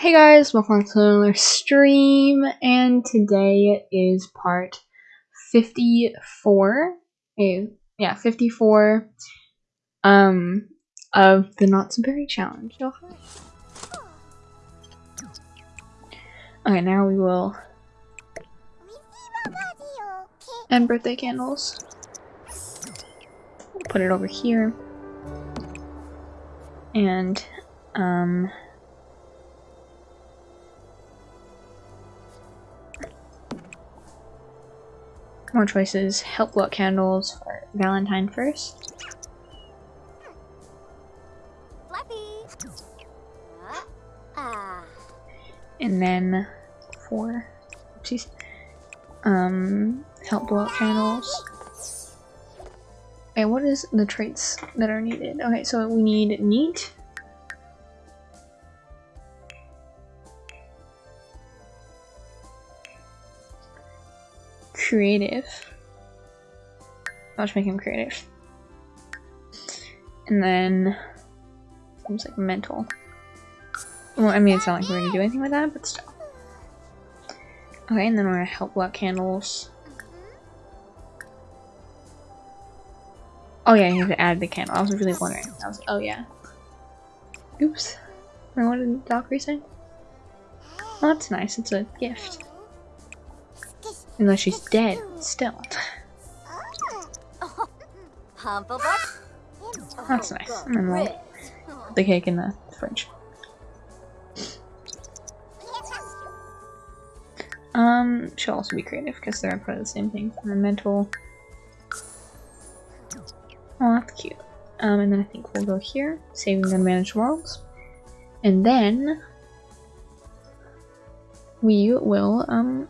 Hey guys, welcome to another stream, and today is part 54, eh, yeah, 54, um, of the Not So Berry Challenge. Oh. Okay, now we will end birthday candles. Put it over here. And, um... More choices. Help out candles for Valentine first. And then for oopsies, um, help blow out candles. Okay, what is the traits that are needed? Okay, so we need neat. Creative. I'll just make him creative. And then, seems like mental. Well, I mean, it's not like we're gonna do anything with that, but still. Okay, and then we're gonna help out candles. Oh yeah, you have to add the candle. I was really wondering. I was oh yeah. Oops. Wait, what did Valkyrie say? Oh, that's nice. It's a gift. Unless she's dead, still. That's nice. Put the cake in the fridge. Um, she'll also be creative because they're probably the same thing. And mental. Oh, that's cute. Um, and then I think we'll go here, saving the managed worlds. And then we will um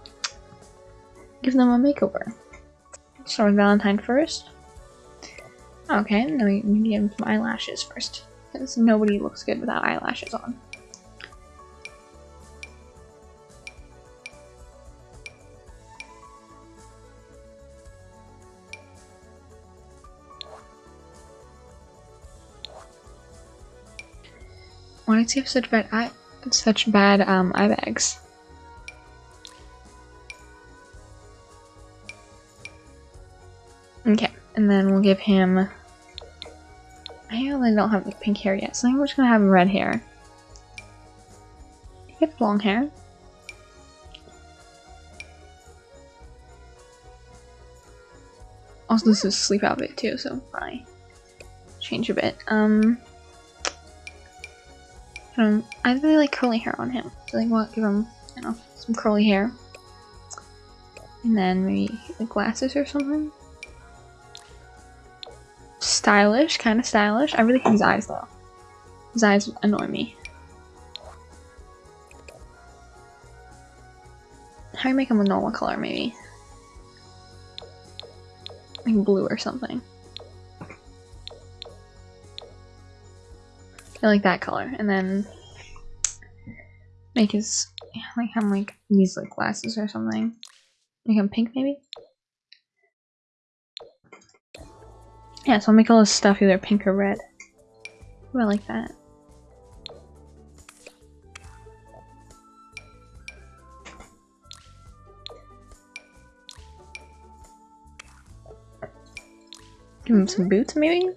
give them a makeover. Start with Valentine first. Okay, then we need to give him some eyelashes first. Because nobody looks good without eyelashes on. Why does he have such bad eye such bad um eye bags? And then we'll give him I only don't have the pink hair yet, so I think we're just gonna have red hair. He has long hair. Also, this is sleep outfit too, so probably change a bit. Um, um, I really like curly hair on him, so I think we'll give him, you know, some curly hair. And then maybe glasses or something. Stylish, kind of stylish. I really hate his eyes though. His eyes annoy me. How do you make him a normal color, maybe? Like blue or something. I like that color. And then make his like him like these like glasses or something. Make him pink maybe? Yeah, so I'll make all this stuff either pink or red. Ooh, I like that. Give him some boots, maybe?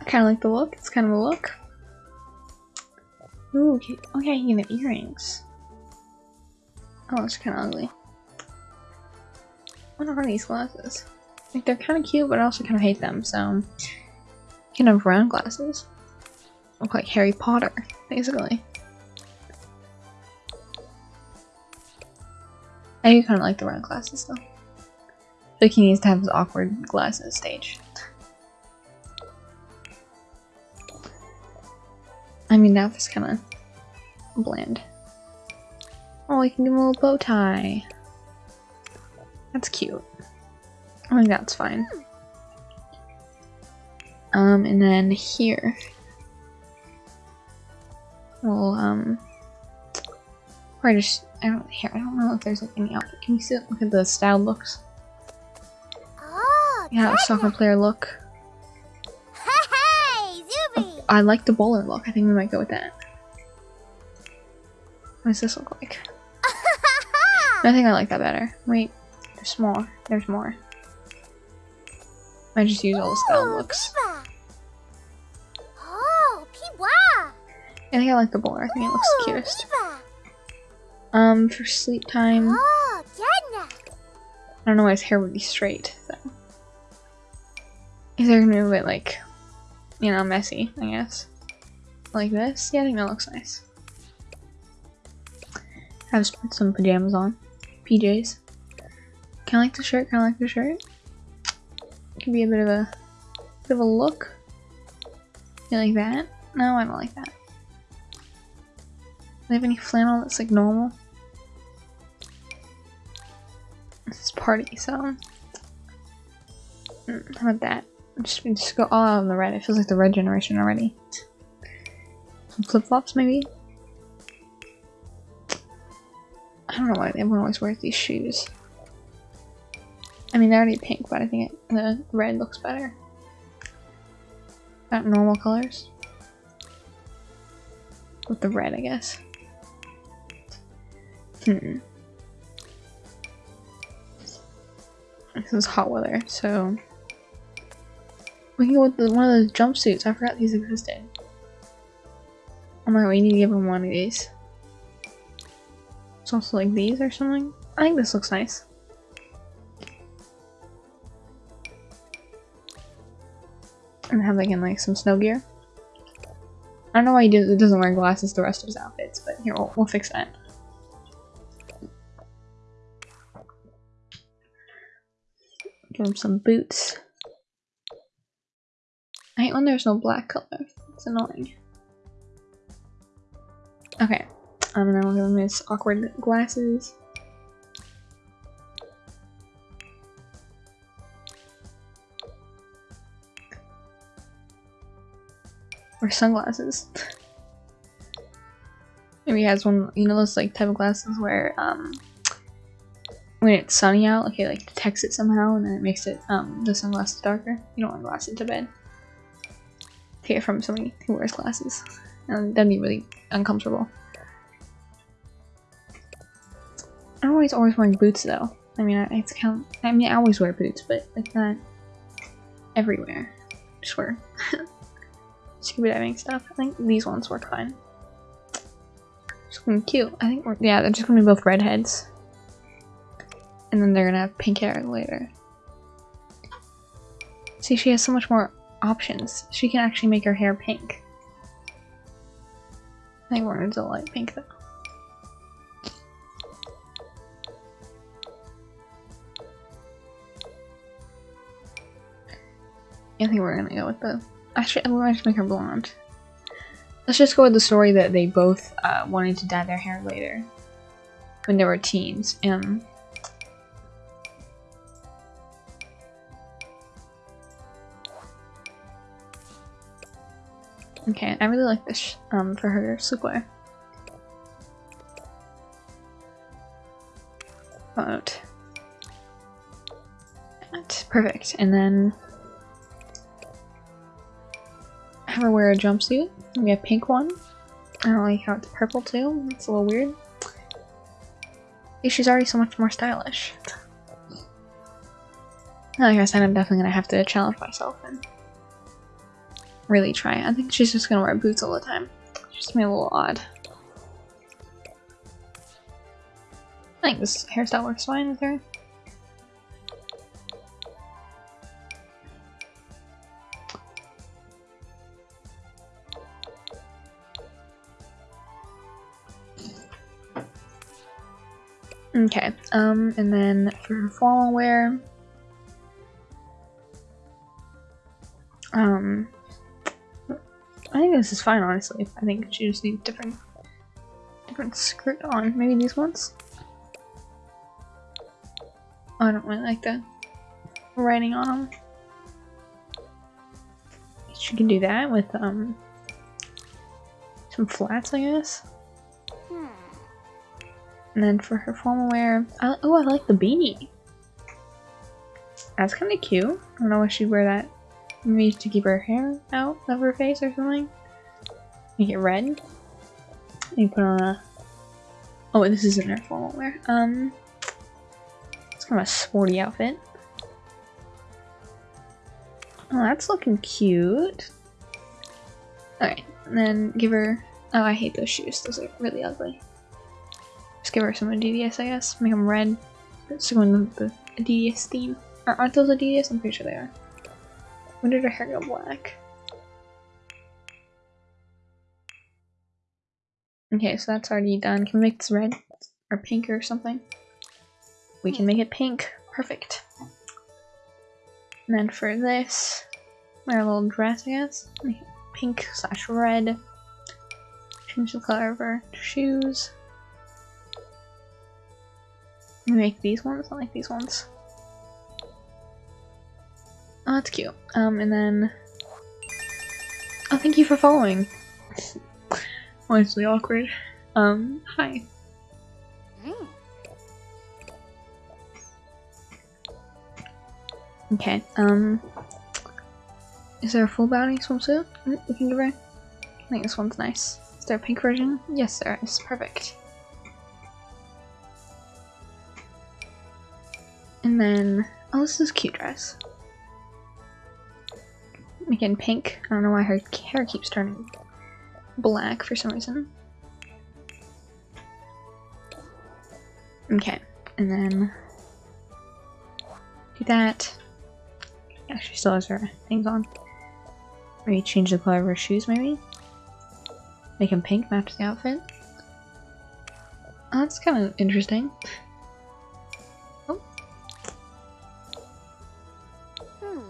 I kind of like the look. It's kind of a look. Ooh, okay, oh yeah, you can have earrings. Oh, it's kind of ugly. What are these glasses? Like, they're kind of cute, but I also kind of hate them, so... Can have round glasses. Look like Harry Potter, basically. I do kind of like the round glasses, though. Like he needs to have his awkward glasses stage. I mean, that was kind of bland. Oh, I can do a little bow tie. That's cute. I think that's fine. Um, and then here. Well, um, or I just, I don't, here, I don't know if there's like any outfit. Can you see, it? look at the style looks? Oh, Yeah, soccer player look. Hey, Zuby! I like the bowler look. I think we might go with that. What does this look like? I think I like that better. Wait, there's more. There's more. I just use all the style looks. I think I like the bowler. I think it looks the cutest. Um, for sleep time. I don't know why his hair would be straight, though. Is there gonna move it like, you know, messy, I guess. Like this? Yeah, I think that looks nice. I have put some pajamas on. PJs. Kinda like the shirt, kinda like the shirt. Could be a bit of a bit of a look. You like that? No, I don't like that. Do they have any flannel that's like normal? This is party, so mm, how about that? Just, just go all out on the red. It feels like the red generation already. Some flip flops, maybe. I don't know why everyone always wears these shoes. I mean, they're already pink, but I think it, the red looks better. Not normal colors. With the red, I guess. Hmm. This is hot weather, so we can go with the, one of those jumpsuits. I forgot these existed. Oh my god, we need to give him one of these. It's also like these or something. I think this looks nice. And have like in like some snow gear. I don't know why he doesn't wear glasses the rest of his outfits, but here, we'll, we'll fix that. Give him some boots. I hate when there's no black color. It's annoying. Okay. Um, and then we'll give him his awkward glasses. Or sunglasses. Maybe he has one, you know those like type of glasses where um when it's sunny out, okay, like detects it somehow and then it makes it um the sunglasses darker. You don't want glasses to bed. Take it from somebody who wears glasses. And that'd be really uncomfortable. I'm always always wearing boots though. I mean, I, it's kind of, I mean, I always wear boots, but like not everywhere. Just wear scuba diving stuff. I think these ones work fine. Just looking cute. I think we're, yeah, they're just gonna be both redheads. And then they're gonna have pink hair later. See, she has so much more options. She can actually make her hair pink. I think we're gonna do light pink though. I think we're gonna go with the. Actually, we might just make her blonde. Let's just go with the story that they both uh, wanted to dye their hair later when they were teens. Um, Okay, I really like this um, for her sleepwear. But perfect, and then have her wear a jumpsuit. We have pink one. I don't like how it's purple too. It's a little weird. She's already so much more stylish. Like I said, I'm definitely gonna have to challenge myself and really try. I think she's just gonna wear boots all the time. It's Just me a little odd. I think this hairstyle works fine with her. Okay, um, and then for formal wear, um, I think this is fine, honestly. I think she just needs different, different skirt on. Maybe these ones? Oh, I don't really like the writing on them. She can do that with, um, some flats, I guess. And then for her formal wear, I, oh, I like the beanie. That's kind of cute. I don't know why she'd wear that Maybe to keep her hair out of her face or something. Make it red. And put on a. Oh, wait, this isn't our formal wear. Um, it's kind of a sporty outfit. Oh, that's looking cute. Alright, and then give her... Oh, I hate those shoes. Those are really ugly. Give her some Adidas, I guess. Make them red. Go in the, the Adidas theme. Aren't those Adidas? I'm pretty sure they are. When did her hair go black? Okay, so that's already done. Can we make this red? Or pink or something? We can make it pink. Perfect. And then for this, wear a little dress, I guess. Pink slash red. Change the color of her shoes. Make these ones, I like these ones. Oh, that's cute. Um, and then... Oh, thank you for following. Honestly awkward. Um, hi. Mm. Okay, um... Is there a full body swimsuit we can give her? I think this one's nice. Is there a pink version? Yes, there is. Perfect. And then... Oh, this is cute dress. Again, pink. I don't know why her hair keeps turning black for some reason. Okay, and then do that. Yeah, she still has her things on. Maybe change the color of her shoes, maybe? Make them pink, match the outfit. Oh, that's kind of interesting.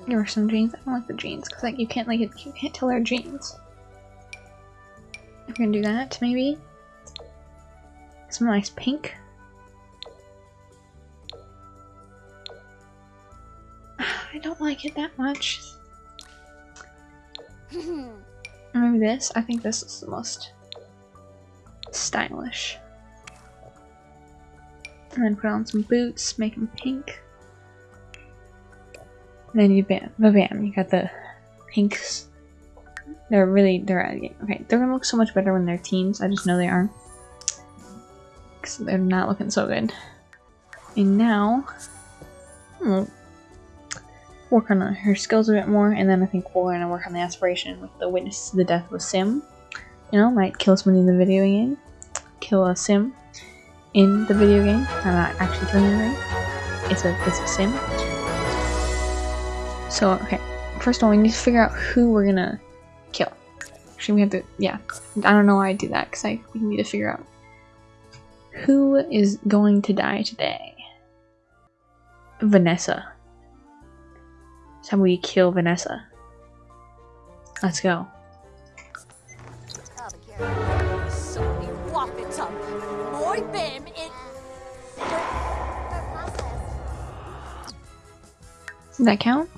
Hmm. Give some jeans. I don't like the jeans because like you can't like you can't tell they're jeans. We're gonna do that maybe. Some nice pink. I don't like it that much. Maybe this. I think this is the most stylish. And then put on some boots, make them pink. Then you bam, bam, you got the pinks. They're really, they're, okay, they're gonna look so much better when they're teens. I just know they are. Because they're not looking so good. And now, hmm, work on her skills a bit more, and then I think we're to work on the aspiration with the witness to the death of a sim. You know, might kill somebody in the video game, kill a sim in the video game. I'm not actually killing anything. It's a it's a sim. So okay, first of all, we need to figure out who we're gonna kill. Actually, we have to yeah. I don't know why I do that because I we need to figure out who is going to die today. Vanessa. How we kill Vanessa. Let's go. Does that count?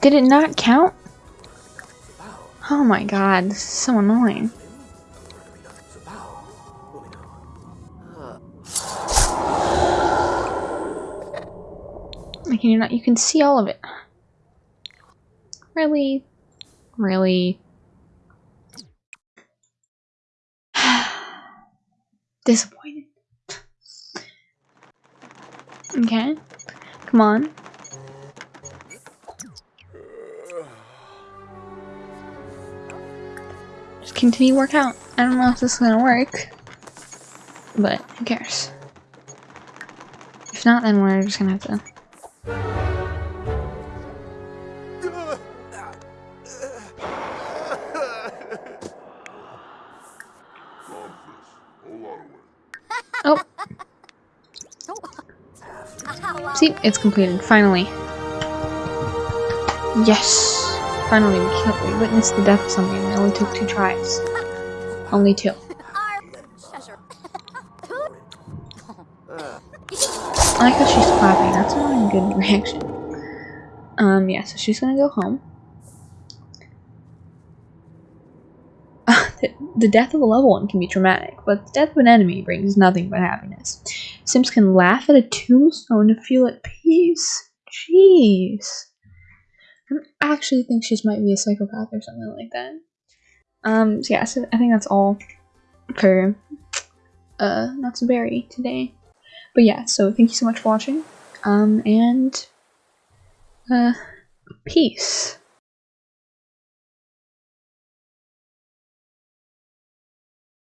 Did it not count? Oh my god, this is so annoying. Can you not? You can see all of it. Really? Really? Disappointed. Okay. Come on. Just continue work out. I don't know if this is gonna work. But who cares? If not, then we're just gonna have to Oh. See, it's completed, finally. Yes! Finally, we, killed, we witnessed the death of something. It only took two tries. Only two. I like how she's clapping. That's a really good reaction. Um, yeah, so she's gonna go home. The, death of a loved one can be traumatic, but the death of an enemy brings nothing but happiness. Sims can laugh at a tombstone to feel at peace. Jeez. I actually think she might be a psychopath or something like that. Um, so yeah, so I think that's all for uh Not So Berry today. But yeah, so thank you so much for watching. Um, and uh, peace.